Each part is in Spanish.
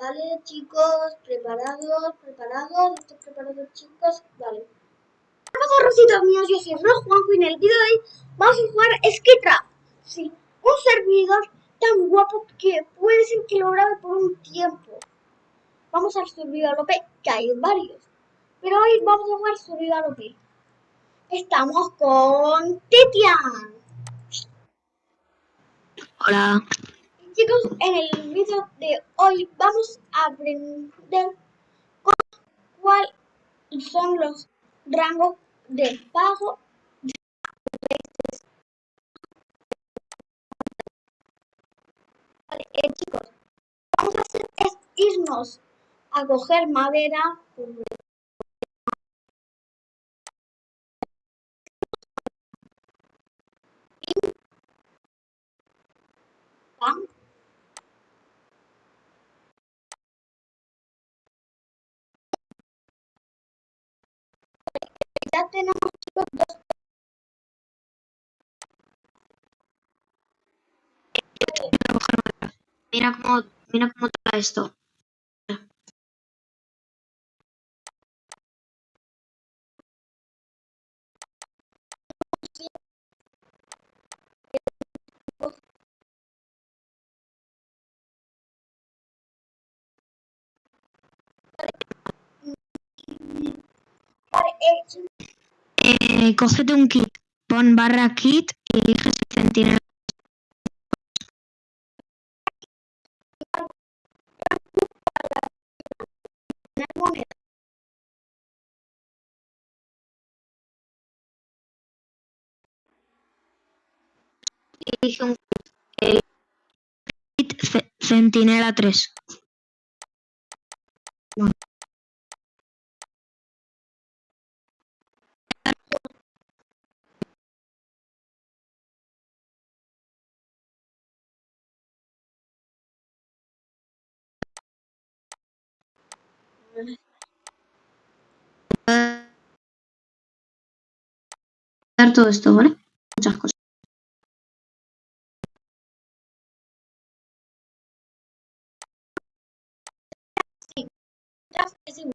Vale, chicos, preparados, preparados, ¿están preparados, chicos? Vale. Hola, rositos míos, yo soy Ro Juanjo y en el vídeo de hoy vamos a jugar Skytrap. Sí, un servidor tan guapo que puede ser que lo grabe por un tiempo. Vamos al servidor OP, que hay varios. Pero hoy vamos a jugar servidor OP. Estamos con Tetian. Hola. Chicos, en el vídeo de hoy vamos a aprender cuáles son los rangos de pago de Vale, eh, chicos, vamos a hacer es irnos a coger madera. Pam, ya tenemos chicos Mira cómo, mira cómo está esto. Eh, cógete un kit, pon barra kit y elige si centinela. Elige un kit. El kit ce- centinela 3. Dar todo esto, ¿vale? Muchas cosas. Es igual.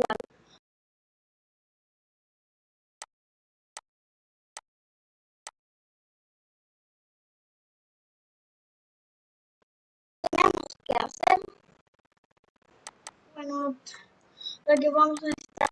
Tenemos que hacer, bueno, lo que vamos a necesitar.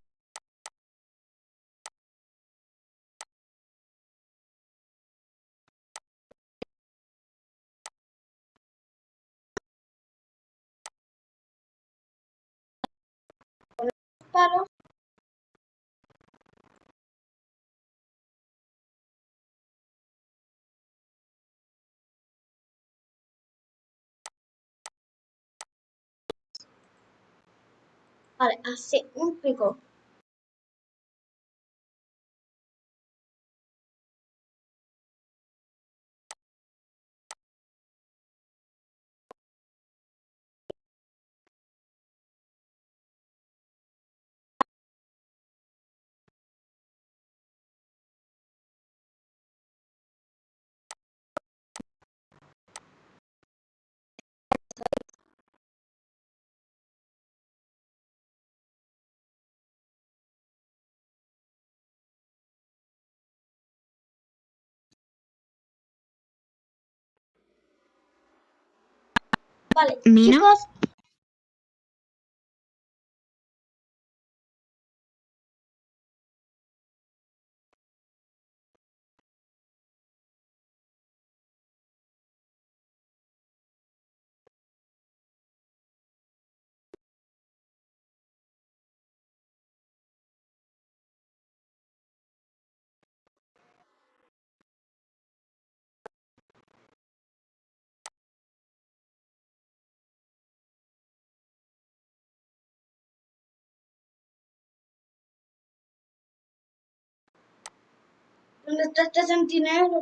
Así, un pico. Vale, Mina. chicos, ¿dónde está este centinela?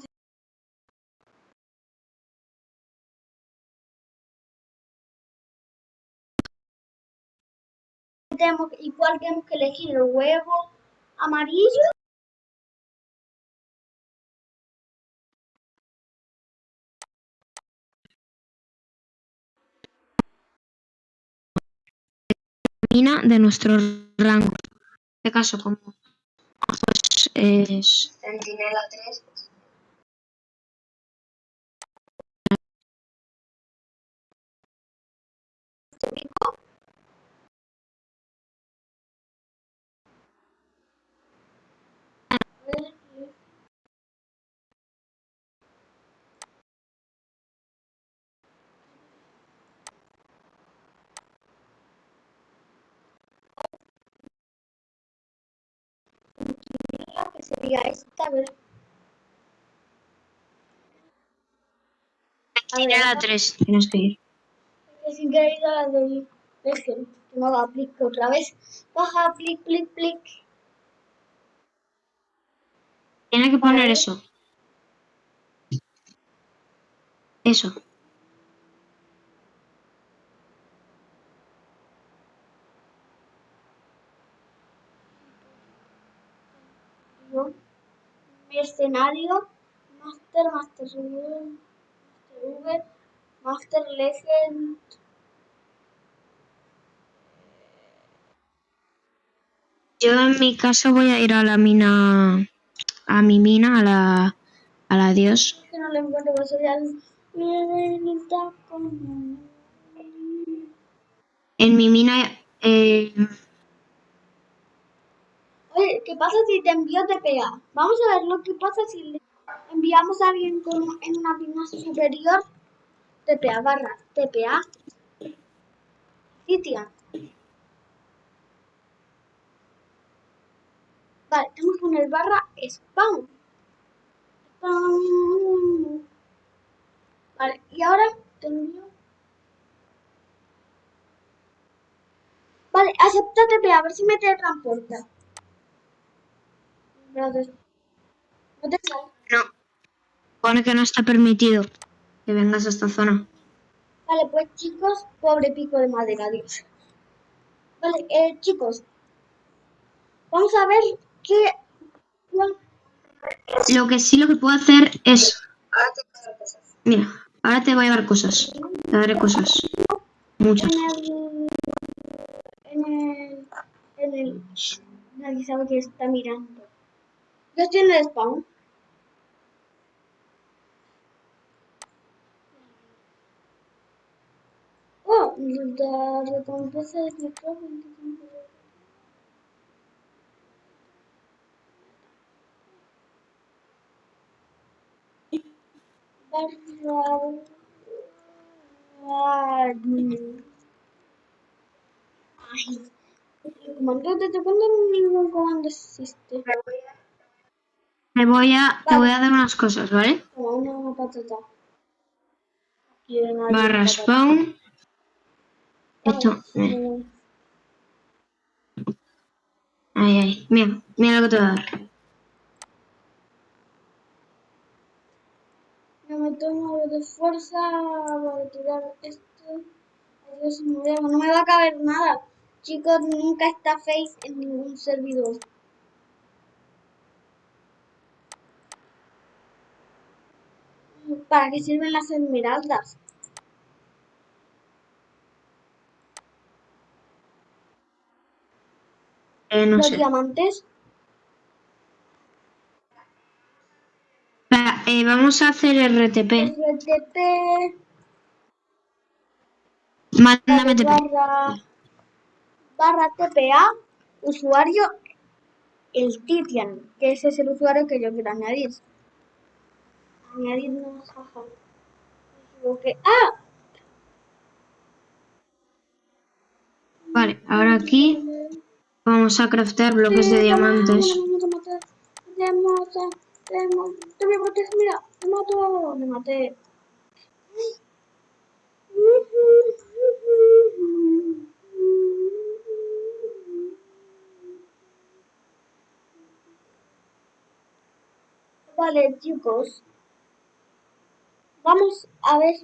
Si tenemos, igual tenemos que elegir el huevo amarillo. De nuestro rango. En este caso, como pues, es Centinela 3. Que sería esta, a ver. Centinela 3. Tienes que ir. sin querer ir a la del Legend, que no la aplique otra vez. Baja, plic, plic, plic. Tiene que poner eso. Eso. ¿no? Mi escenario, Master, Master V, Master Master Legend. Yo en mi caso voy a ir a la mina, a mi mina, a la, a la dios. Que no le encuentro por. En mi mina, eh, Oye, ¿qué pasa si te envío TPA? Vamos a ver lo que pasa si le enviamos a alguien con, en una mina superior. TPA barra TPA. Citian. Vale, tenemos que poner barra spawn. Spawn. Vale, y ahora te envío. Vale, acepta TPA, a ver si me teletransporta. No te sale. no. Pone que no está permitido que vengas a esta zona. Vale, pues chicos, pobre pico de madera, adiós. Vale, eh, chicos, vamos a ver Lo que sí lo que puedo hacer es, Ahora te paso cosas. mira, ahora te voy a dar cosas. Te daré cosas. Muchas. En el... En el... En el... Shh, nadie sabe que está mirando. Yo estoy en el spawn. Oh, la recompensa de. Barra... Ay, el comando desde cuándo ningún comando existe. Te voy a, te voy a dar unas cosas, ¿vale? Una patata. Barra spawn. Esto. eh, Eh, ahí. Mira, mira lo que te voy a dar. Me tomo de fuerza para tirar esto. Adiós. No me va a caber nada. Chicos, nunca está face en ningún servidor. ¿Para qué sirven las esmeraldas? Eh, no Los sé. diamantes. Eh, vamos a hacer RTP. RTP. Mándame TP. barra, barra TPA, usuario el Titian, que ese es el usuario que yo quiero añadir. Añadir nuevos jaja. Equivoqué. ¡Ah! Vale, ahora aquí vamos a craftear bloques de diamantes. Te, te voy a proteger, mira, te mato, me maté. Vale, chicos. Vamos a ver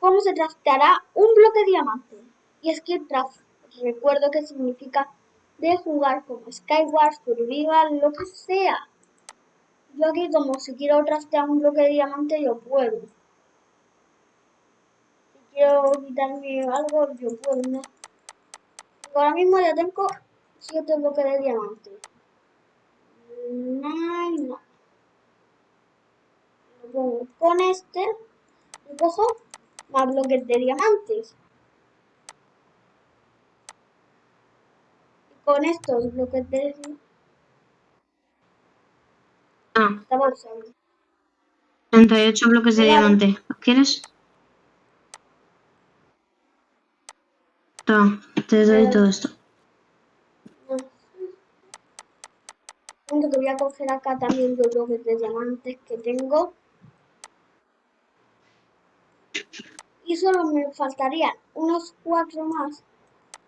cómo se trasteará un bloque de diamante. Y es que draft, recuerdo que significa de jugar como Skyward, Survival, lo que sea. Yo aquí como si quiero trastear un bloque de diamante yo puedo. Si quiero quitarme algo yo puedo, ¿no? Ahora mismo ya tengo 7 bloques de diamante. No, no. Lo pongo con este. Y cojo más bloques de diamantes. Y con estos bloques de Ah, esta bolsa. 38 bloques de diamante. ¿Los quieres? Toma, te doy todo esto. Que voy a coger acá también los bloques de diamantes que tengo. Y solo me faltarían unos cuatro más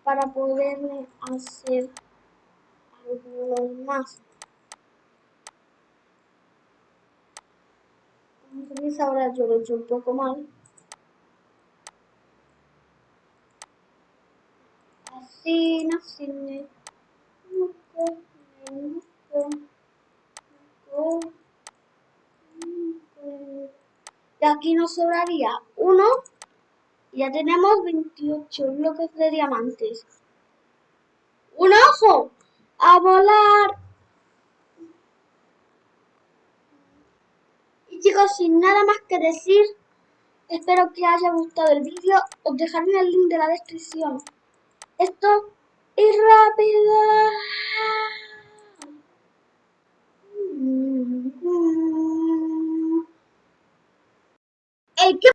para poderme hacer algunos más. Ahora yo lo he hecho un poco mal. Así, así. Y aquí nos sobraría uno. Y ya tenemos 28 bloques de diamantes. ¡Un ojo! ¡A volar! Y chicos, sin nada más que decir, espero que haya gustado el vídeo. Os dejaré el link de la descripción. Esto es rápido. Que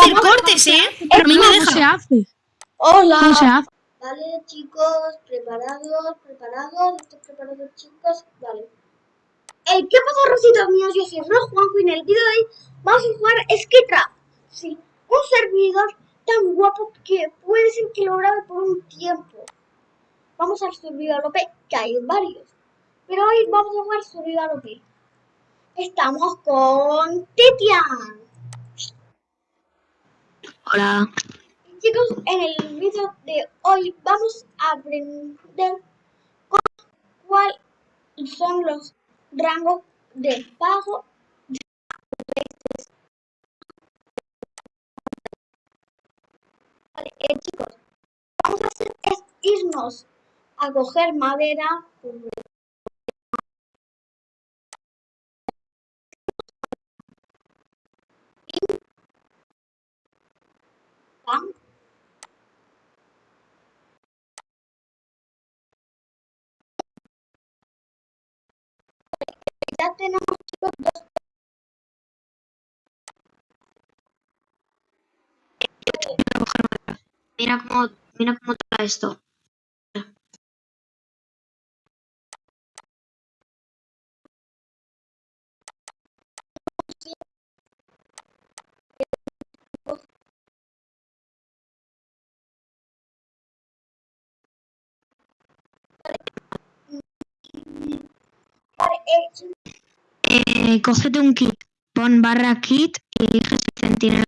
hacer cortes, ¿eh? Pero a mí me ¿Cómo deja. se hace? Hola. ¿Cómo se hace? Vale, chicos, preparados, preparados, ¿estáis preparados, chicos? Vale. Hey, ¿qué pasa, rositos míos? Yo soy Ro Juanjo y en el vídeo de hoy vamos a jugar Skitra. Sí, un servidor tan guapo que puede ser que lo grabe por un tiempo. Vamos al servidor OP, que hay varios. Pero hoy vamos a jugar servidor OP. Estamos con Tetian. Hola. Chicos, en el vídeo de hoy vamos a aprender cu- cuáles son los rangos de pago de Vale, eh, chicos, vamos a hacer es irnos a coger madera. Mira cómo, mira cómo está esto. Eh, cógete un kit. Pon barra kit y elige si centinela.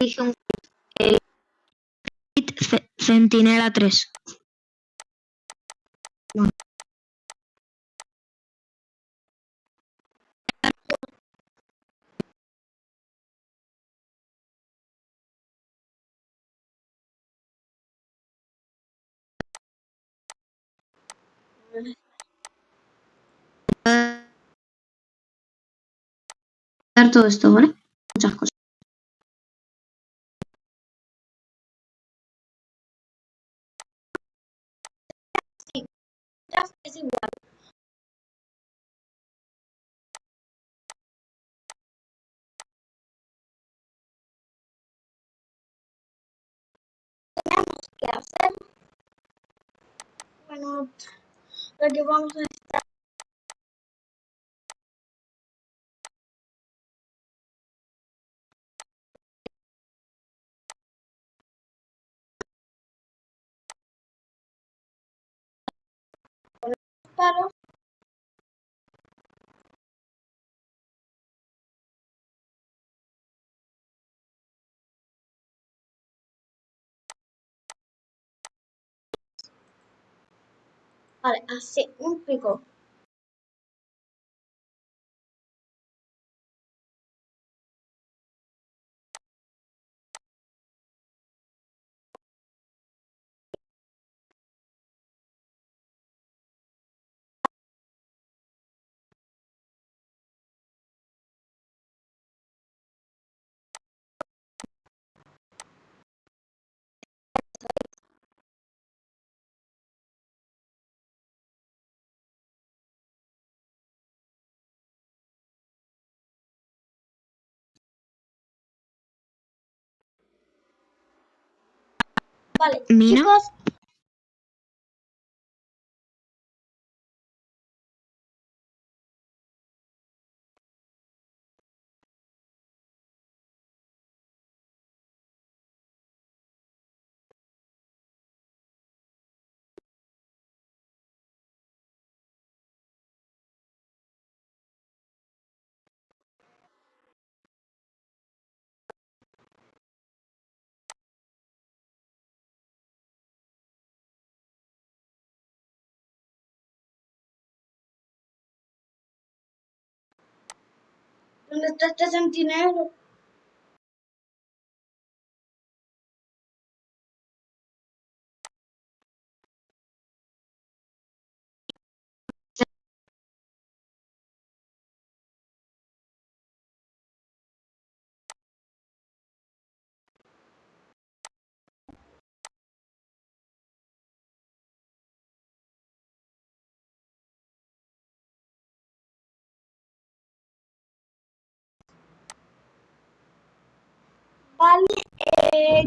Elige un kit. Eh, kit ce- centinela 3. Todo esto, ¿vale? Muchas cosas. Es igual. Tenemos que hacer. Bueno, lo que vamos a estar. Vale, así, un pico. Vale, Mina. chicos. ¿Dónde está este centinela? Vale, eh,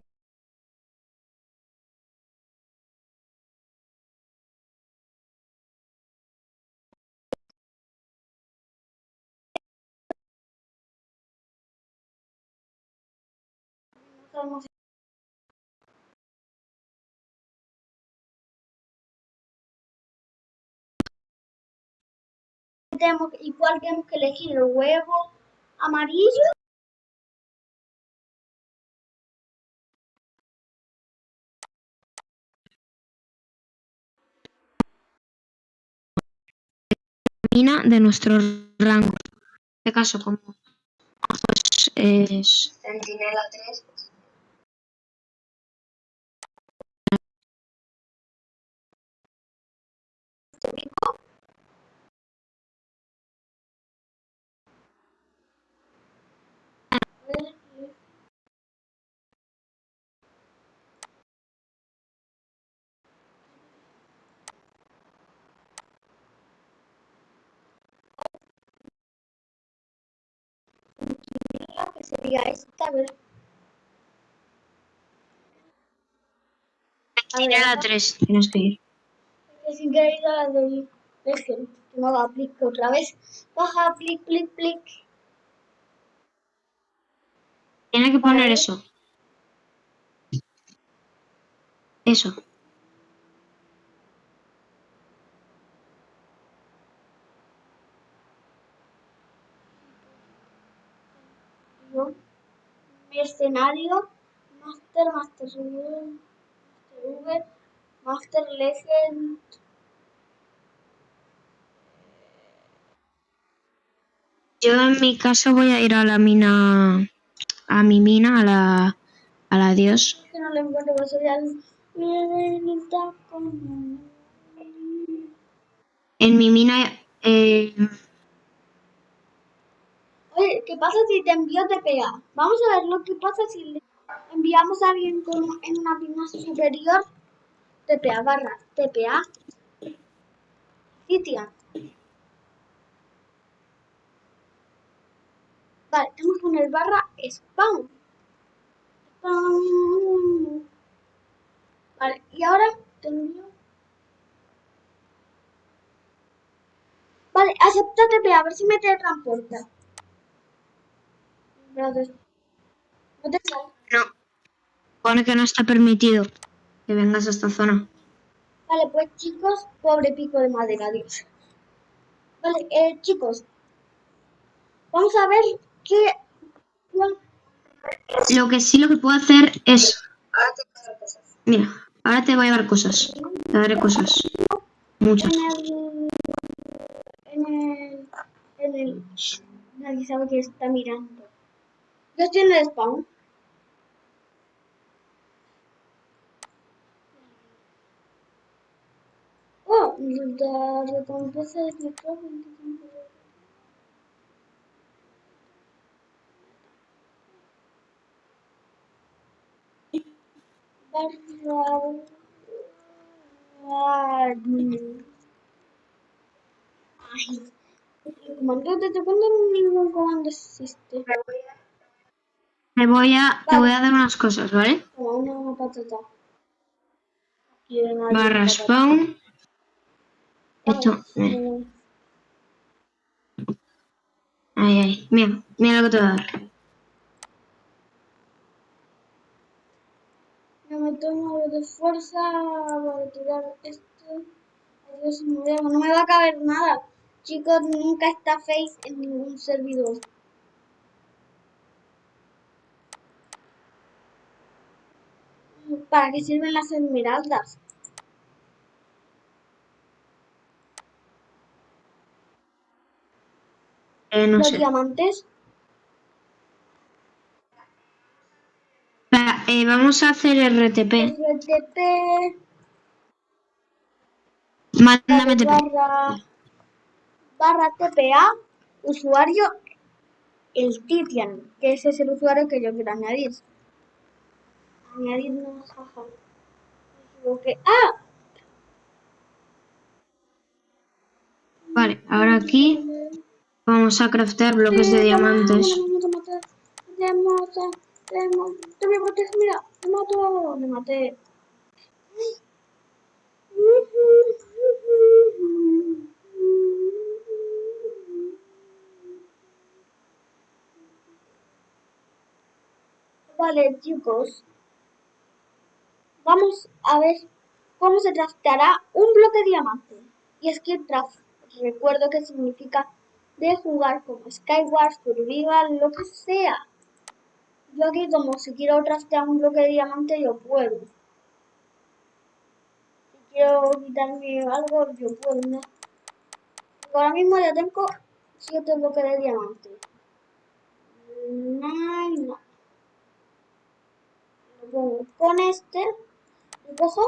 no sabemos tenemos, igual tenemos que elegir el huevo amarillo. De nuestro rango. En este caso, como pues, es Centinela 3. que sería esta, a ver. Centinela 3. Tienes que ir. sin querer ir a la del Legend, que no haga clic otra vez. Baja, clic, clic, clic. Tiene que poner eso. Eso. Yo, mi escenario, Master, Master V, Master V, Master Legend. Yo en mi caso voy a ir a la mina. A mi mina, a la. A la dios. Que no le encuentro, pero sería el. En mi mina. Eh, ¿qué pasa si te envío TPA? Vamos a ver lo que pasa si le enviamos a alguien con, en una mina superior. TPA barra TPA. Citian. Vale, tenemos que poner barra spawn. Spawn. Vale, y ahora te envío. Vale, acepta TPA, a ver si me teletransporta. No te sale. no. Pone que no está permitido que vengas a esta zona. Vale, pues chicos, pobre pico de madera, Dios. Vale, eh, chicos. Vamos a ver qué... Lo que sí lo que puedo hacer es. Mira, ahora te voy a dar cosas. Te daré cosas. Muchas. En el... En el... En el... Shh, Nadie sabe que está mirando. Yo estoy en el spawn. Oh, la recompensa de micrófono. Barra... Ay, el comando desde cuándo ningún comando existe. Te voy a, te voy a dar unas cosas, ¿vale? Una patata. Barra spawn. Esto. eh, Eh, ahí. Mira, mira lo que te voy a dar. No me tomo algo de fuerza para tirar esto. A- no me va a caber nada. Chicos, nunca está face en ningún servidor. ¿Para qué sirven las esmeraldas? Eh, no Los sé. diamantes. Espera, eh, vamos a hacer RTP. RTP. Mándame TP. barra, barra TPA, usuario el Titian, que ese es el usuario que yo quiero añadir. Añadir nuevas jaja. Me. ¡Ah! Vale, ahora aquí vamos a craftear bloques de diamantes. A proteger, mira, te mato, me maté. Vale, chicos. Vamos a ver cómo se trasteará un bloque diamante. Y es que recuerdo que significa de jugar como Skyward, Survival, lo que sea. Yo aquí como si quiero trastear un bloque de diamante yo puedo. Si quiero quitarme algo yo puedo, ¿no? Ahora mismo ya tengo 7 bloques de diamante. No, no. Lo pongo con este y cojo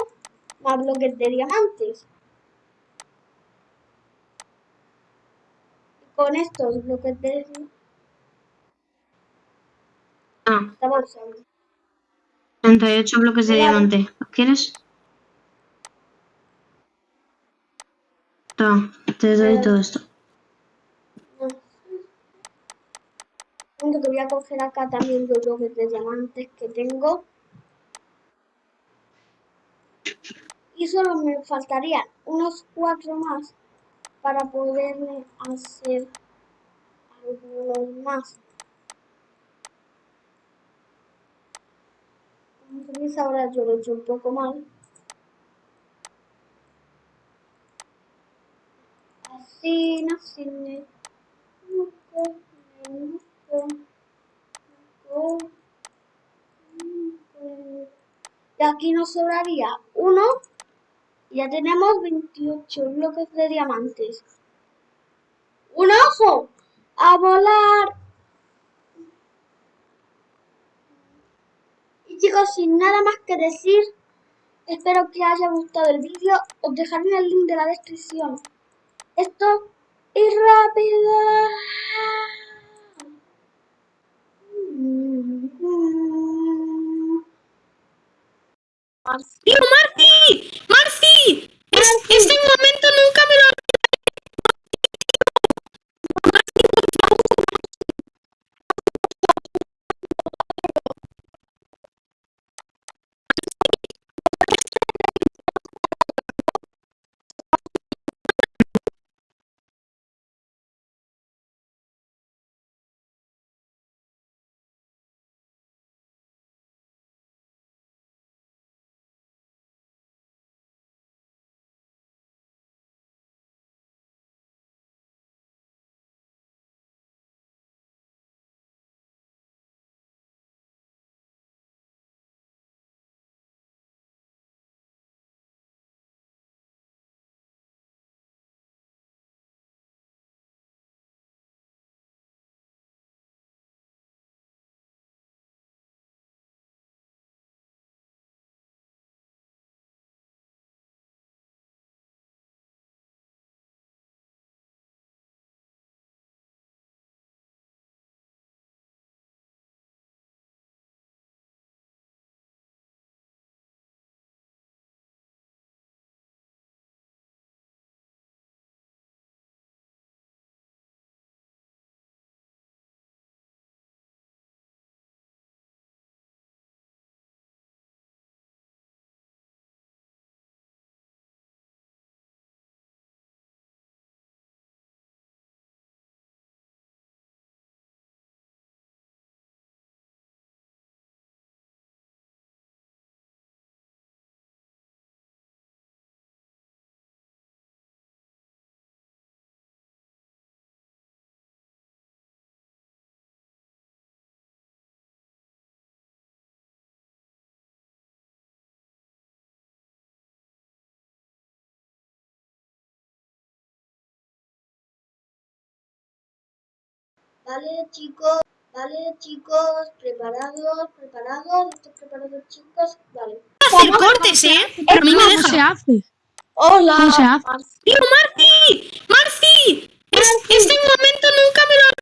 más bloques de diamantes. Y con estos bloques de Ah, usando. 38 bloques de Vale. diamante. ¿Los quieres? Toma, te doy todo esto. Que voy a coger acá también los bloques de diamantes que tengo. Y solo me faltarían unos cuatro más para poderme hacer algunos más. Veis ahora yo lo he hecho un poco mal. Así, así. Y aquí nos sobraría uno. Ya tenemos 28 bloques de diamantes. ¡Un ojo! ¡A volar! Y chicos, sin nada más que decir, espero que haya gustado el vídeo. Os dejaré el link de la descripción. Esto es rápido. ¡Tío, Marci! ¡Marci! Es- este momento nunca Vale, chicos, vale, chicos, preparados, preparados, ¿estáis preparados, chicos? Vale. hacer cortes, ¿eh? Pero a mí me ¿Cómo se deja. hace? Hola, ¿Cómo se hace? Marci. ¡Tío, Marci! ¡Marci! Es- este momento nunca me lo...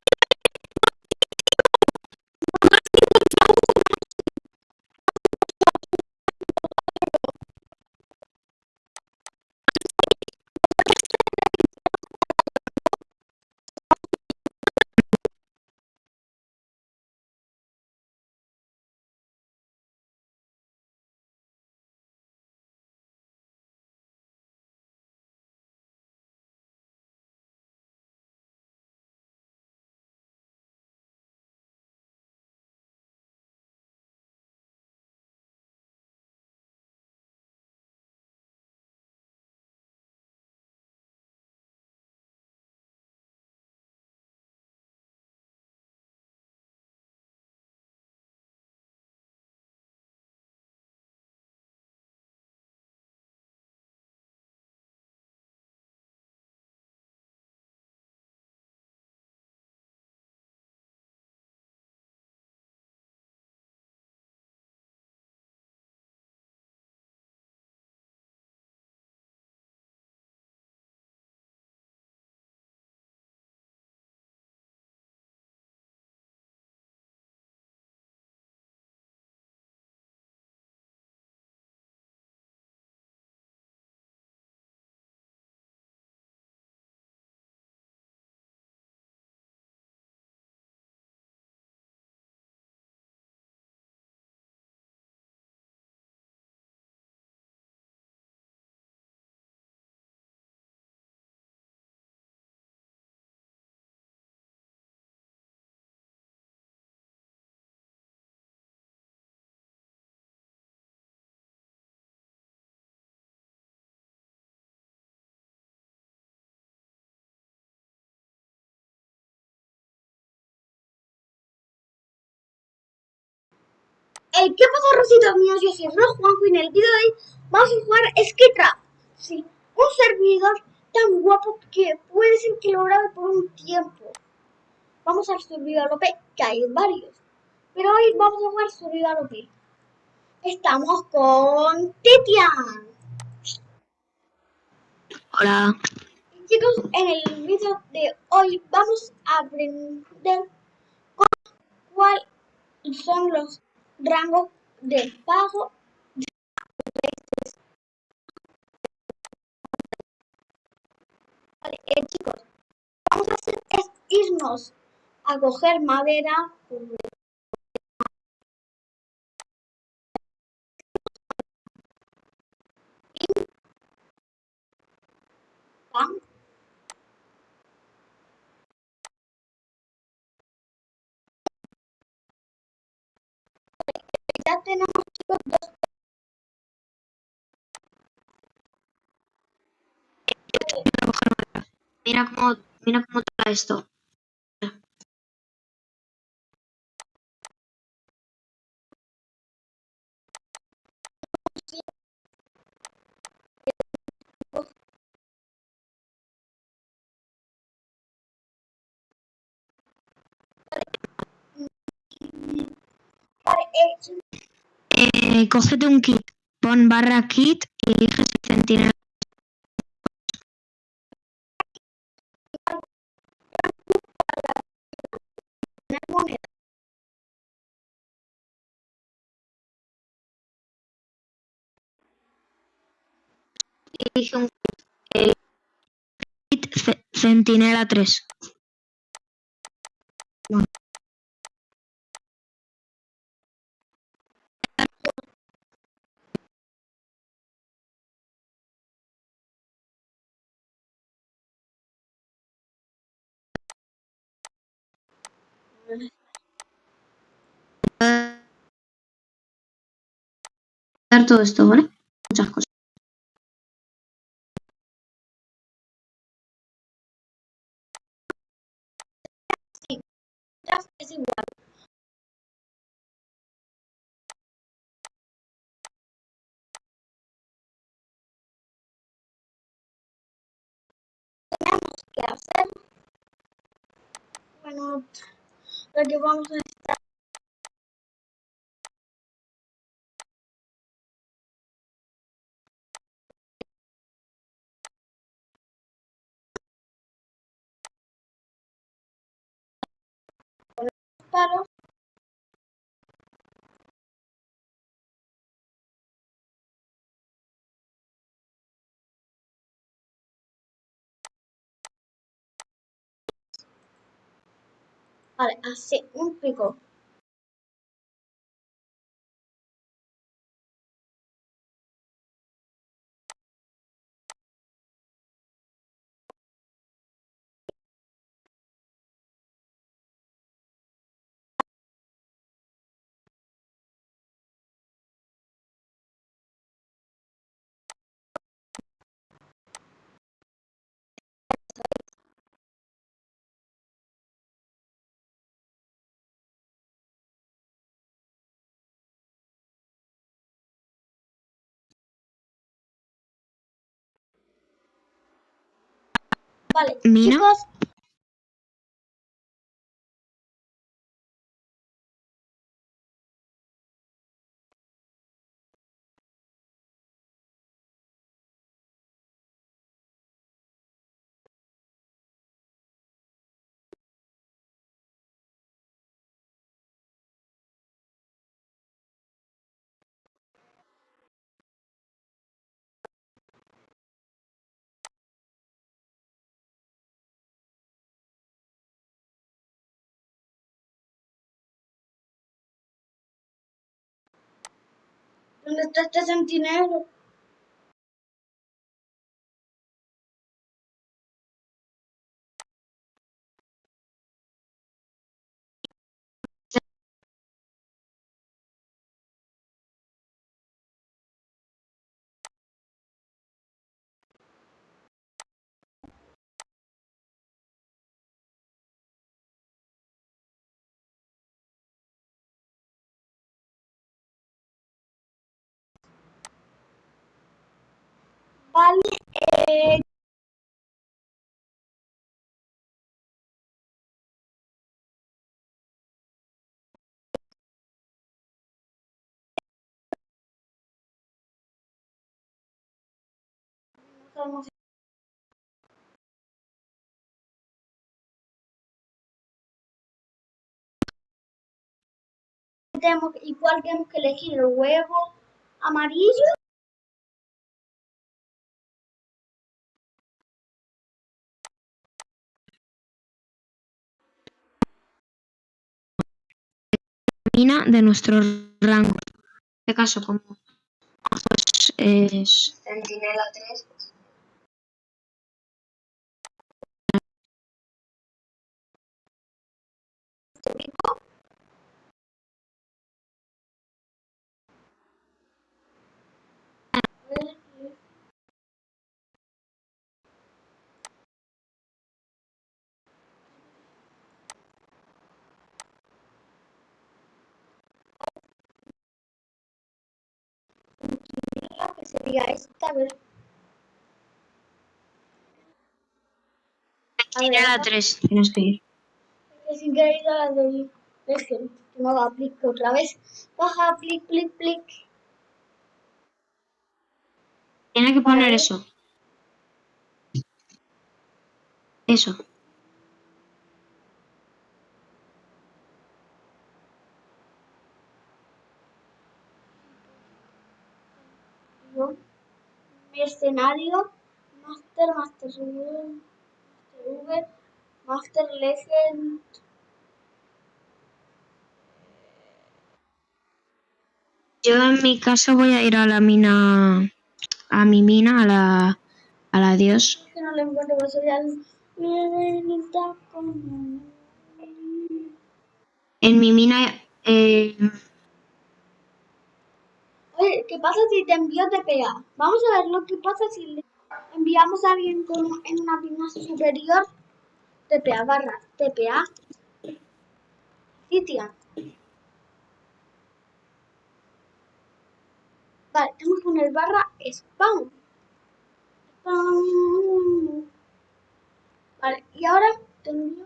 Eh, ¿Qué pasa, Rositos míos? Yo soy Ro Juanjo y en el vídeo de hoy vamos a jugar Skitcraft. Sí, un servidor tan guapo que puede ser que lo grabe por un tiempo. Vamos al servidor OP, que hay varios. Pero hoy vamos a jugar servidor OP. Estamos con Tetian. Hola. Chicos, en el vídeo de hoy vamos a aprender cuáles son los rangos de pago Vale, eh, chicos, vamos a hacer es irnos a coger madera. Mira cómo, mira cómo está esto. Eh, cógete un kit, pon barra kit y elige si centinela. Elige un kit. Eh, centinela 3. Dar todo esto, ¿vale? Muchas cosas. Ya es igual. Tenemos que hacer. Bueno, lo que vamos a estar. Vale, así, un pico. Vale, Mina. chicos, ¿dónde está este centinela? Vale, eh, tenemos, igual tenemos que elegir el huevo amarillo. De nuestro rango. En este caso, como pues, es Centinela 3. que sería esta, a ver. A Centinela 3, tienes que ir. sin querer ir a la del que no haga clic otra vez. Baja, clic, clic, clic. Tiene que poner eso. Eso. Yo, mi escenario, Master, Master V, Master V, Master Legend. Yo en mi caso voy a ir a la mina, a mi mina, a la, a la dios. Que no le encuentro, por eso ya. En mi mina, eh, Oye, ¿qué pasa si te envío TPA? Vamos a ver lo que pasa si le enviamos a alguien en una pina superior. TPA barra TPA. Titian. Vale, tenemos que poner barra spawn. Spawn. Vale, y ahora te envío.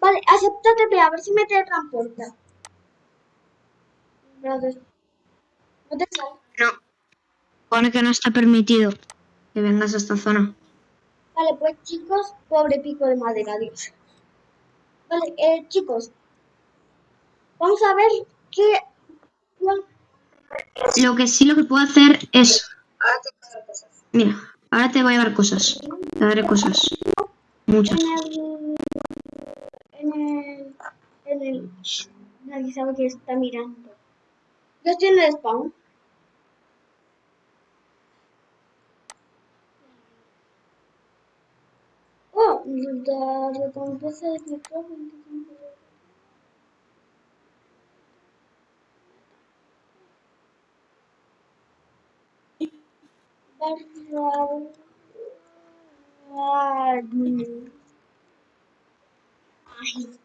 Vale, acepta TPA, a ver si me teletransporta. Gracias. No te sale. no. Pone que no está permitido que vengas a esta zona. Vale, pues chicos, pobre pico de madera, Dios. Vale, eh, chicos, vamos a ver qué... Lo que sí lo que puedo hacer es, mira, ahora te voy a dar cosas. Te daré cosas. Muchas. En el... En el... En el... Nadie sabe que está mirando. Yo estoy en el spawn. Oh, la recompensa de escritor 25 euros. barra Ay,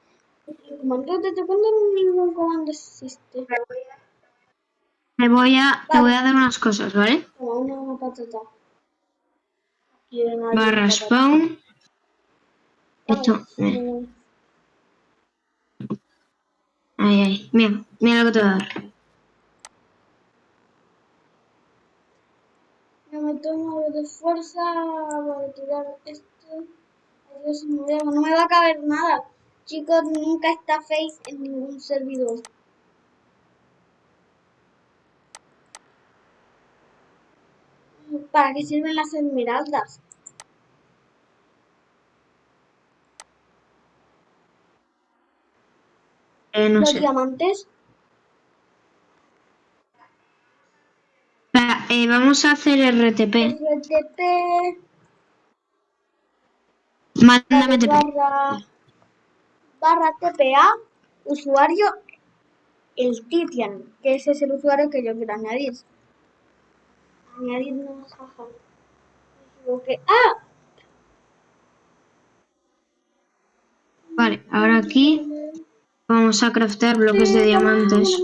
el comando desde cuándo ningún comando existe. Te voy a, te voy a dar unas cosas, ¿vale? Una patata. Barra spawn. Esto, eh, Eh, ahí. Mira, mira lo que te voy a dar. No me tomo de fuerza para tirar esto. Me, no me va a caber nada. Chicos, nunca está face en ningún servidor. ¿Para qué sirven las esmeraldas? Eh, no Los sé. diamantes. Espera, eh, vamos a hacer RTP. RTP. Mándame TP. barra, barra TPA, usuario el Titian, que ese es el usuario que yo quiero añadir. Añadir nuevas. Me equivoqué. ¡Ah! Vale, ahora aquí vamos a craftear bloques de diamantes.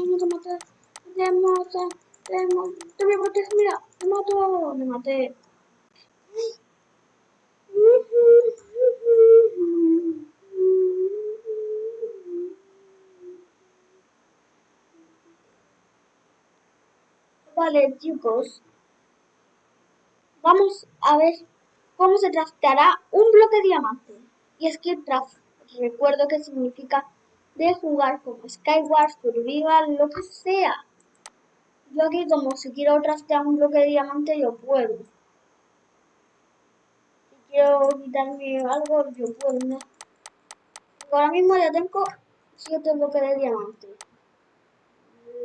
Te voy a proteger, mira, te mato, me maté. Vale, chicos. Vamos a ver cómo se trasteará un bloque de diamante. Y es que recuerdo que significa de jugar como Skyward, Survival, lo que sea. Yo aquí como si quiero trastear un bloque de diamante yo puedo. Si quiero quitarme algo yo puedo, ¿no? Ahora mismo ya tengo 7 bloques de diamante.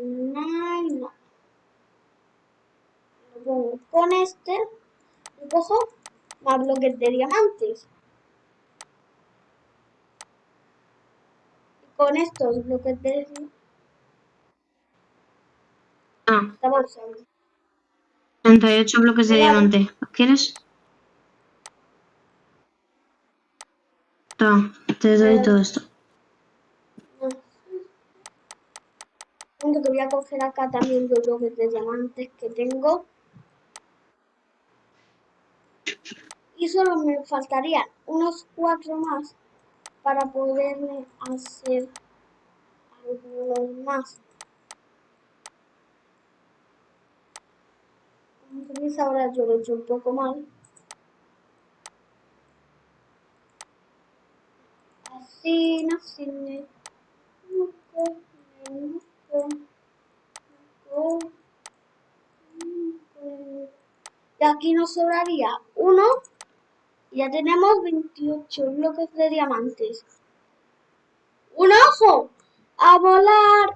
No, no. Lo pongo con este cojo más bloques de diamantes. Y con estos bloques de Ah, usando. 38 bloques de Vale. diamante. ¿Los quieres? Toma, te doy Eh. todo esto. Que voy a coger acá también los bloques de diamantes que tengo. Y solo me faltarían unos cuatro más para poderme hacer algunos más. Como veis ahora yo lo he hecho un poco mal. Así, así. Y aquí nos sobraría uno. Ya tenemos 28 bloques de diamantes. ¡Un ojo! ¡A volar!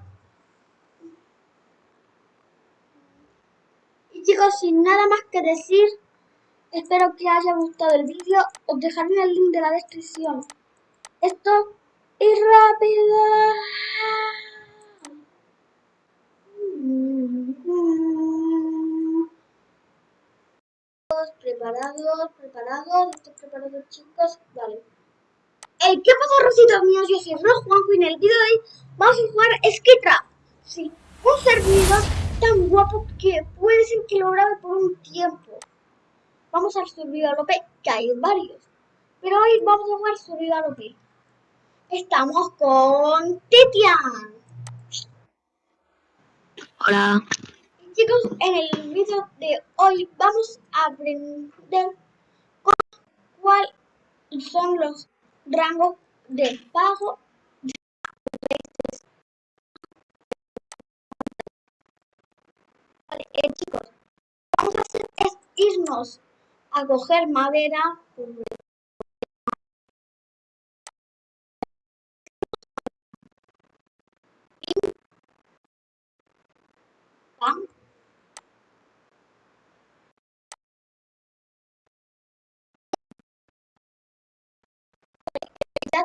Y chicos, sin nada más que decir, espero que haya gustado el vídeo. Os dejaré el link de la descripción. Esto es rápido. Preparados, preparados, ¿estáis preparados chicos? Vale. ¿qué pasa, rositos míos? Yo soy Ro Juanjo y en el vídeo de hoy vamos a jugar Skitrap. Sí, un servidor tan guapo que puede ser que lo grabe por un tiempo. Vamos al servidor OP, que hay varios. Pero hoy vamos a jugar servidor OP. Estamos con Titian. Hola. Chicos, en el vídeo de hoy vamos a aprender cu- cuáles son los rangos de pago Vale, eh, chicos, vamos a hacer es irnos a coger madera. Pam. Ya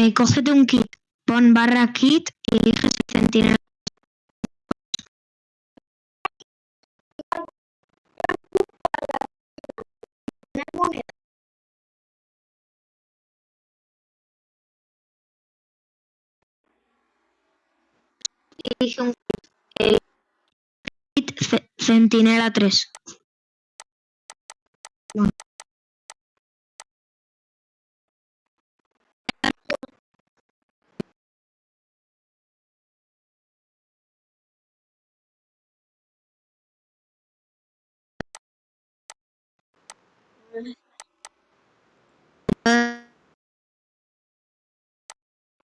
Eh, cógete un kit. Pon barra kit y eliges el centinela. Elige un kit. El kit ce- centinela 3.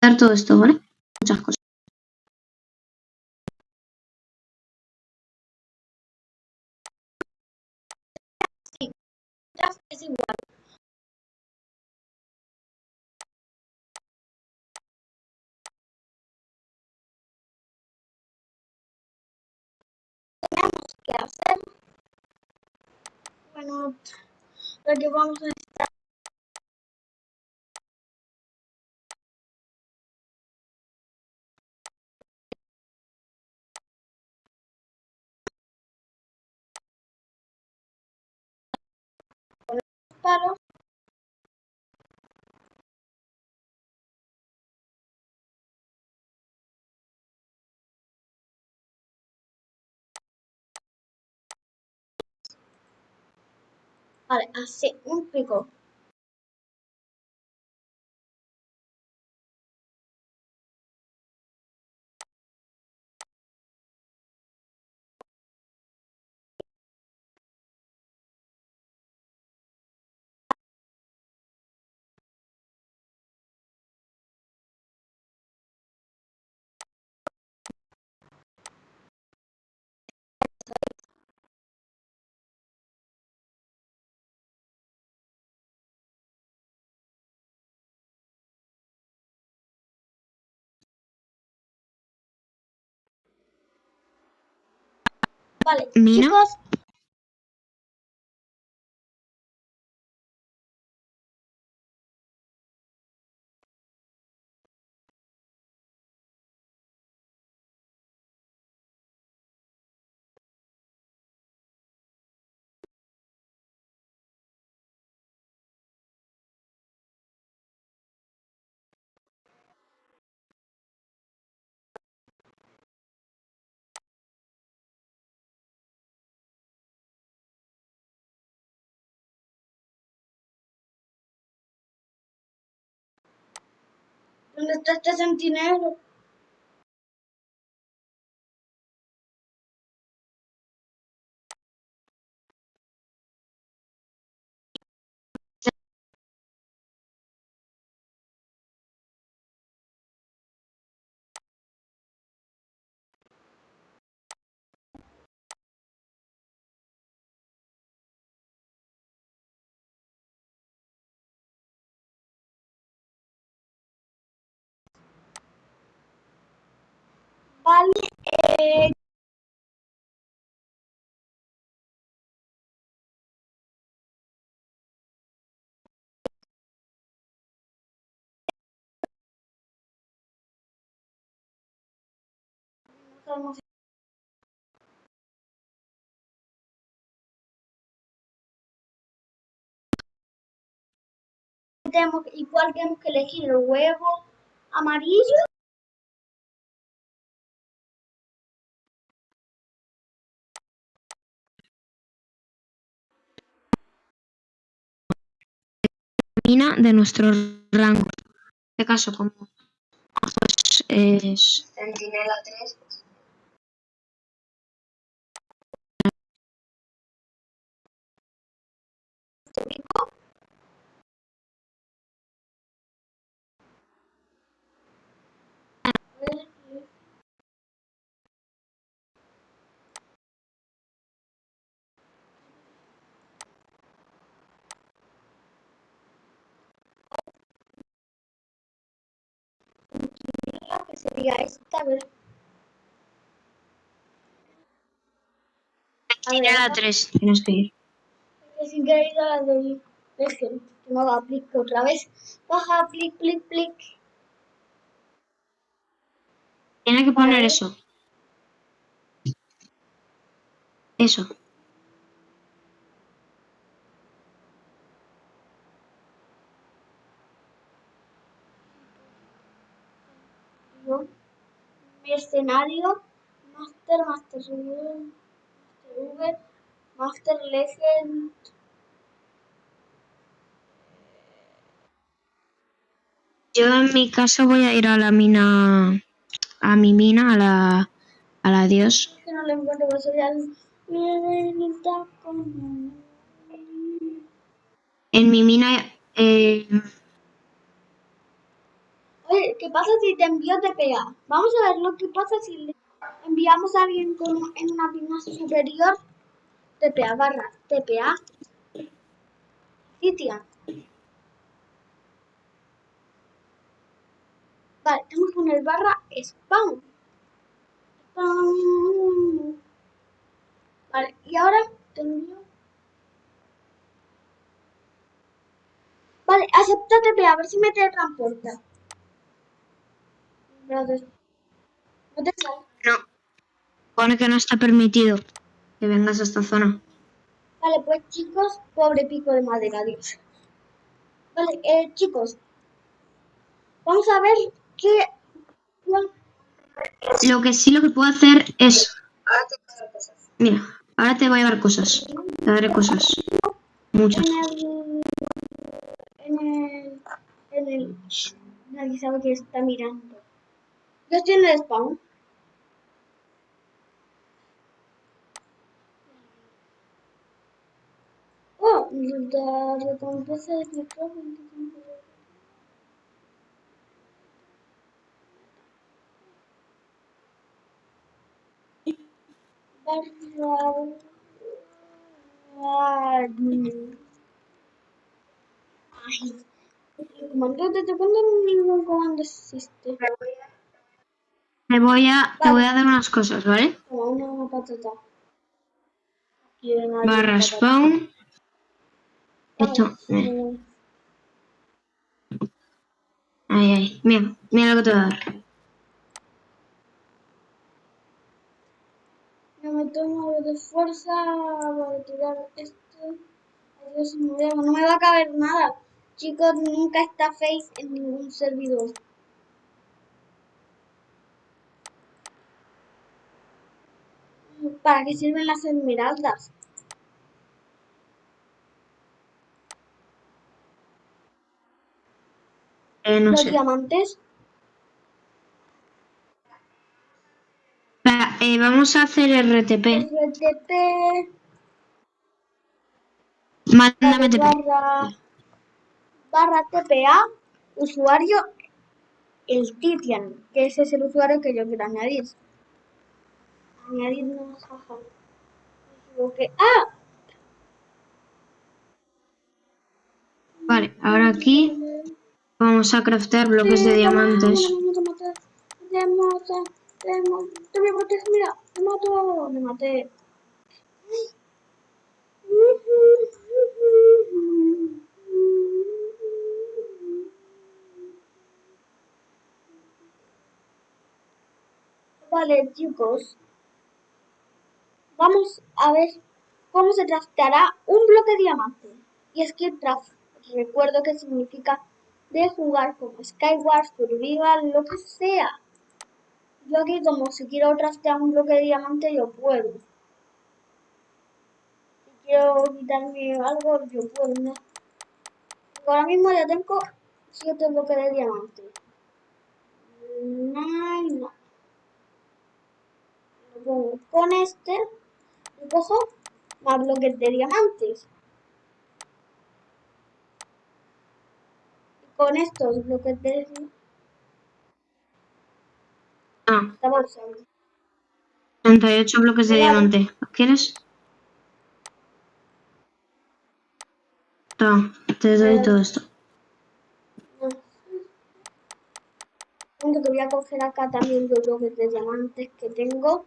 Dar todo esto, ¿vale? Muchas cosas. Es igual. qué hacer. Bueno, lo que vamos a. Vale, así, un pico. Vale, Mina. chicos, ¿dónde está este centinela? Si tenemos, igual tenemos que elegir el huevo amarillo. De nuestro rango. En este caso, como pues, es Centinela 3. Sería esta, a ver. A ver, Centinela 3, tienes que ir. sin querer ir a la de Legend, que no la aplique otra vez. Baja, plic, plic, plic. Tiene que poner eso. Eso. Escenario, Master, Master V, Master Master Legend. Yo en mi caso voy a ir a la mina, a mi mina, a la, a la dios. Que no le encuentro, ya. En mi mina, eh, Oye, ¿qué pasa si te envío TPA? Vamos a ver lo que pasa si le enviamos a alguien en una mina superior. TPA barra TPA. Citian. Vale, tenemos que poner barra spawn. Spawn. Vale, y ahora tendría... Vale, acepta TP, a ver si me teletransporta. Espérate. No te sale. No. Pone que no está permitido que vengas a esta zona. Vale, pues chicos, pobre pico de madera, Dios. Vale, eh, chicos. Vamos a ver qué... Lo que sí lo que puedo hacer es... Ahora te voy a dar cosas. Mira, ahora te voy a dar cosas. Te daré cosas. Muchas. en el... En el... En el... Nadie sabe que está mirando. Yo estoy en el spawn. Oh, la recompensa de micrófono. Barra... Ay, el comando desde cuándo ningún comando existe. Te voy a, te voy a dar unas cosas, ¿vale? Como una patata. Barra spawn. Esto. Ay, eh, ahí. Mira, mira lo que te voy a dar. No me tomo de fuerza para tirar esto. Ay, Dios no me va a caber nada. Chicos, nunca está face en ningún servidor. ¿Para qué sirven las esmeraldas? Eh, no Los sé. diamantes. Espera, eh, vamos a hacer RTP. RTP. Mándame TP. barra, barra TPA, usuario el Titian, que ese es el usuario que yo quiero añadir. Añadir jaja. Me equivoqué. ¡Ah! Vale, ahora aquí vamos a craftear bloques de diamantes. Te maté, te maté, te me protejo, mira, te mato, me maté. Vale, chicos. Vamos a ver cómo se crafteará un bloque de diamante. Y es que craft, recuerdo que significa de jugar como Skyward, Survival, lo que sea. Yo aquí como si quiero craftear un bloque de diamante, yo puedo. Si quiero quitarme algo, yo puedo. ¿no? Ahora mismo ya tengo 7 bloques de diamante. No, no. Lo pongo con este. Cojo más bloques de diamantes. Y con estos bloques de Ah, esta bolsa. 38 bloques de Vale. diamante. ¿Los quieres? Toma, te doy todo esto. Te voy a coger acá también los bloques de diamantes que tengo.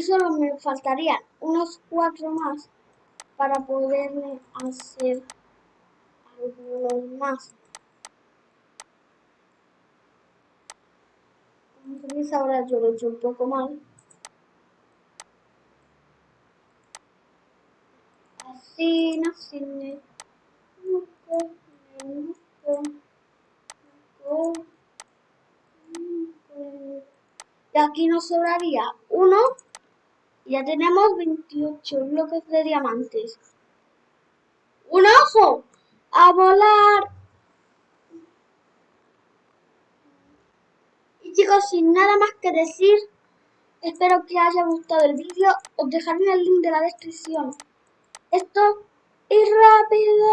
Solo me faltarían unos cuatro más para poderme hacer algunos más. Veis ahora yo lo he hecho un poco mal. Así, así. Y aquí nos sobraría uno. Ya tenemos 28 bloques de diamantes. ¡Un ojo! ¡A volar! Y chicos, sin nada más que decir, espero que haya gustado el vídeo. Os dejaré el link de la descripción. Esto es rápido.